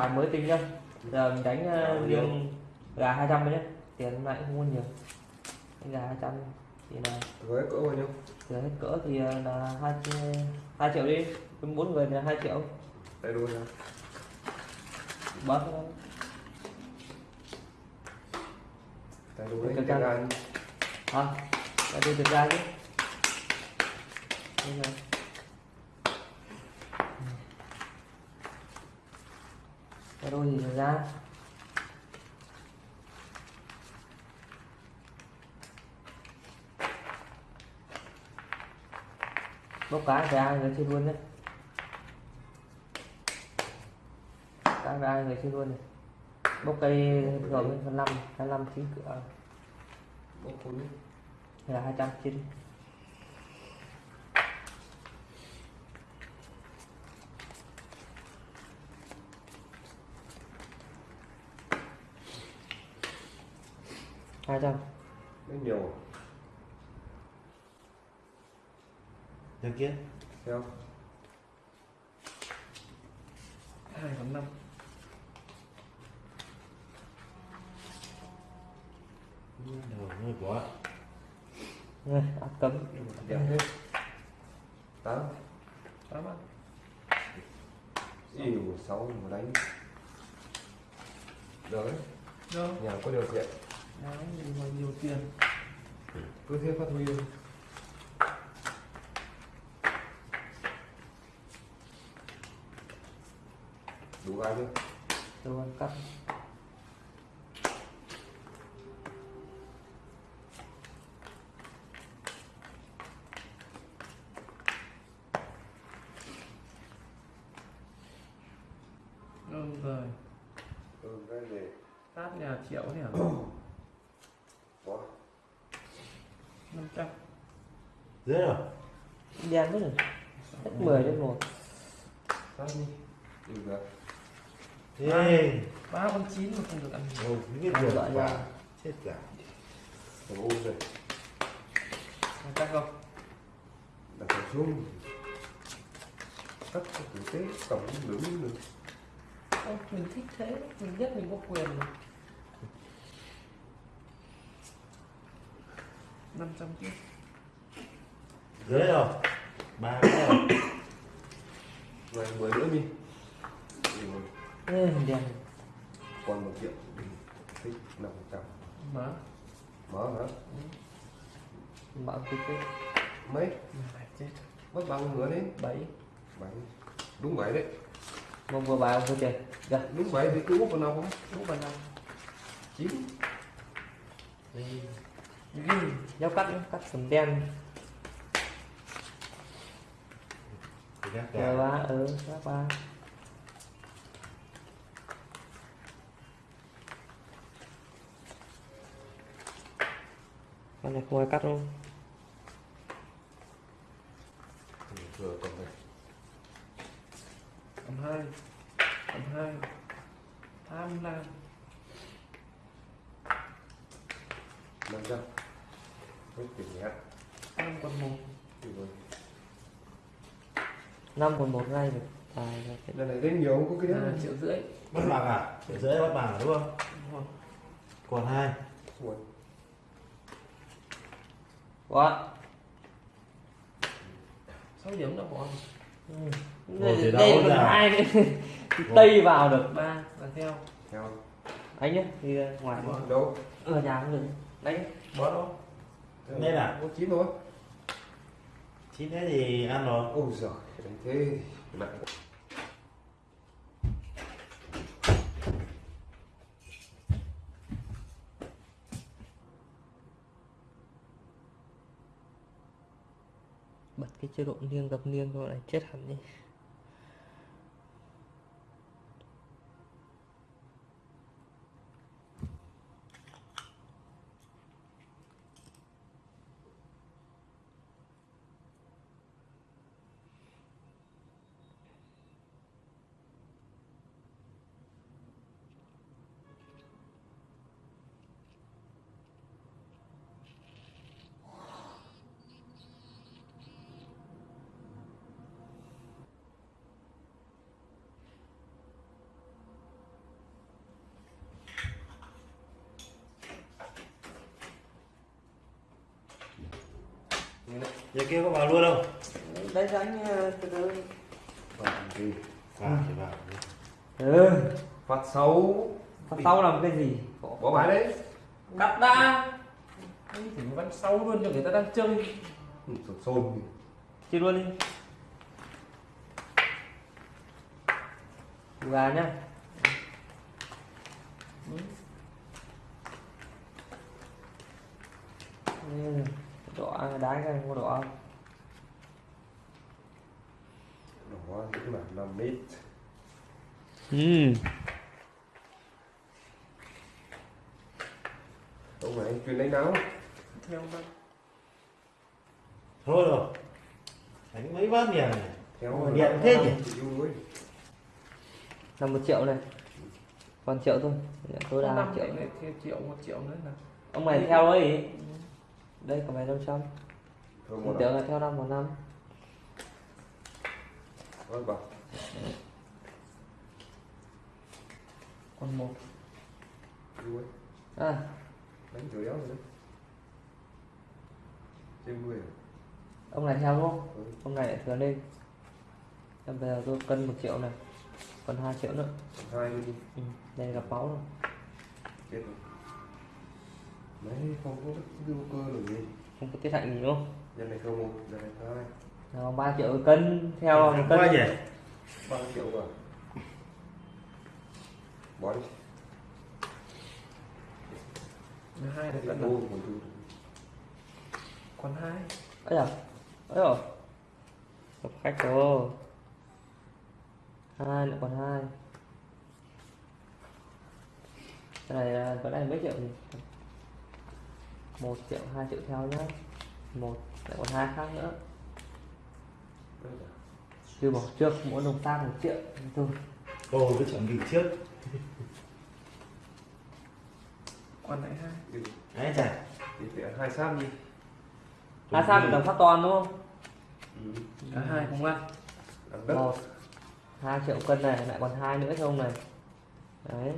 bài mới tinh nhá. Giờ mình đánh uh, liêng gà 200 nhé tiền hôm nay cũng không có nhiều. Đánh gà 200 thì là với cỡ bao nhiêu? Giờ hết cỡ thì ờ, là hai hai triệu đi. Với bốn người thì là hai triệu. Đây đuôi ra bớt đuôi Cái cái căn. gan hả? Để đi thực ra chứ Đây rồi. Cái đôi thực ra bốc cá về ai người chơi luôn đấy. Cá ai người chơi luôn này bốc cây rồi với phần năm hai năm chín cửa bốc khối. hay là hai trăm chín hai trăm. Nó nhiều Được kia theo hai phần năm. Đầu hơi quá Này, áp cấm. Đẹp thế. Tám. Tám ạ. Yêu sáu mà đánh. Được đấy. Đâu nhà có điều kiện đấy mà nhiều tiền. Cứ thế phát huy. Đủ gai chưa rồi cắt. Đúng rồi, ừ cái gì tát nhà triệu nhỉ? có 500 Dễ rồi Đen quá rồi Hết 10 đến 1 phát đi? Được được. Ê ba con chín mà không được ăn Ăn việc loại quả ra. Chết cả. Thằng ôm rồi Cắt không? đặt thằng xuống cắt cái tử tế tổng đứng được. Mình thích thế, mình biết mình có quyền mà 500 kia. Dễ rồi. Ba rồi rồi mười nữa đi. Ừ, Ê, đen còn một triệu. Thích năm trăm. Mở. Mở hả? Mở cái cái mấy mất bao nhiêu nữa đấy 7 bảy. Đúng bảy đấy. Mong vừa bài không tiền Dạ. Đúng bảy thì cứ úp vào nào không? Đúng vào năm chín Nhau cắt cắt phần đen. Cả ba, ừ, các ba Con này không ai cắt không? vừa còn này Cầm hai Cầm hai. Tham lam. Hết tiền nhé. Năm còn một. Thì rồi. Năm còn một ngay được. Tài là cái lần này đến nhiều không? Có cái à, đấy triệu rưỡi. Bắt bằng à? Để dễ bắt bằng à, đúng không? Còn hai. Quá sáu điểm đã bỏ ừ. Thì đây đâu còn ra. hai nữa Thì tây vào được ba. Và theo. Theo. Anh nhé đi ra ngoài đâu? Ở nhà cũng được. Đánh bớt đâu Nên à? có chín thôi Chín thế thì ăn rồi. Ôi giời đánh thế. Nặng bật cái chế độ liêng gặp liêng rồi này chết hẳn đi giờ kia có vào luôn không? Đấy đánh ờ, từ từ. Vào ừ. Phát xấu. phát sau làm cái gì? Bỏ bài đấy. cắt ra Ấy thì vẫn sau luôn cho người ta đang chơi. Ừ, Sột sồn. chia luôn đi. Gà nhá. Ừ, đỏ đá cái có đỏ không? Đó cũng là 5 mét. ừ Đúng rồi, anh chuyên đánh nào? theo nó thôi rồi. Đánh mấy bát nhỉ? Theo Điện thế nhỉ? Chịu đuối. là một triệu này. Còn triệu thôi. Nhận tối đa năm một triệu này thêm triệu một triệu nữa là ông này theo ấy đây có mày năm trăm tưởng là theo năm một năm còn một à Đánh kiểu đéo rồi đấy. Trên 10 à? ông này theo không Ừ. ông này lại thừa lên Thế bây giờ tôi cân một triệu này còn 2 triệu nữa hai đi. ừ. đây gặp máu rồi. Đấy, không có đưa cơ được gì. không có tiết hạnh gì đúng không? Nhân này không một, nhân này hai. nào 3 triệu cân theo Thằng cân. quá nhỉ? Ba triệu rồi. Bỏ đi. hai là cân rồi một còn hai. Ấy à ấy rồi gặp khách rồi. Hai lại còn hai. Cái này là cái này mấy triệu nhỉ một triệu hai triệu theo nhá. Một lại còn hai khác nữa. Chưa bỏ trước mỗi đồng tác một triệu thôi. Tôi cứ chuẩn bị trước. Còn lại hai. Đi. đấy chả. Thì phải hai sam đi. hai sao bị đồng phát toàn đúng không? Ừ. cả hai không đất. một hai triệu cân này lại còn hai nữa cho ông này. Đấy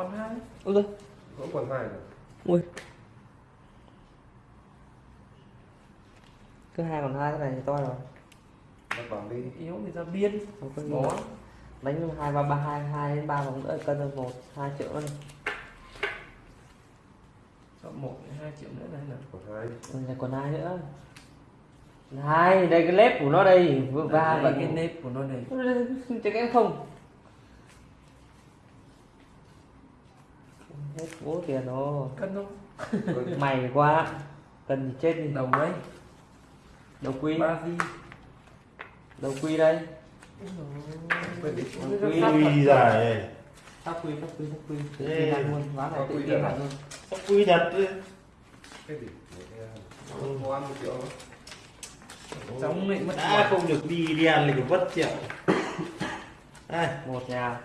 còn hai. Ôi giời. Vẫn còn hai rồi. ui. Cứ hai còn hai cái này thì to rồi. Bắt vào đi. yếu thì ra biên. Bỏ. đánh hai ba ba hai hai đến ba vòng nữa cân được một hai triệu nữa này. Chọn một hai triệu nữa này là Còn hai. còn lại còn hai nữa. Hai đây cái lép của nó đây. Vừa ba Đây, vẫn cái nếp của nó này chắc em không hết bố tiền rồi. Cân không? Mày quá. Cần gì chết đi. Đầu ấy đầu quy ba di. Đầu quy đây. Quy dài này tóc quy tóc quy tóc quy tự tin lại luôn. Ván này tự quy tin à? luôn có quy đấy triệu nữa. giống lại mất đã không được đi đi ăn còn mất triệu đây một nhà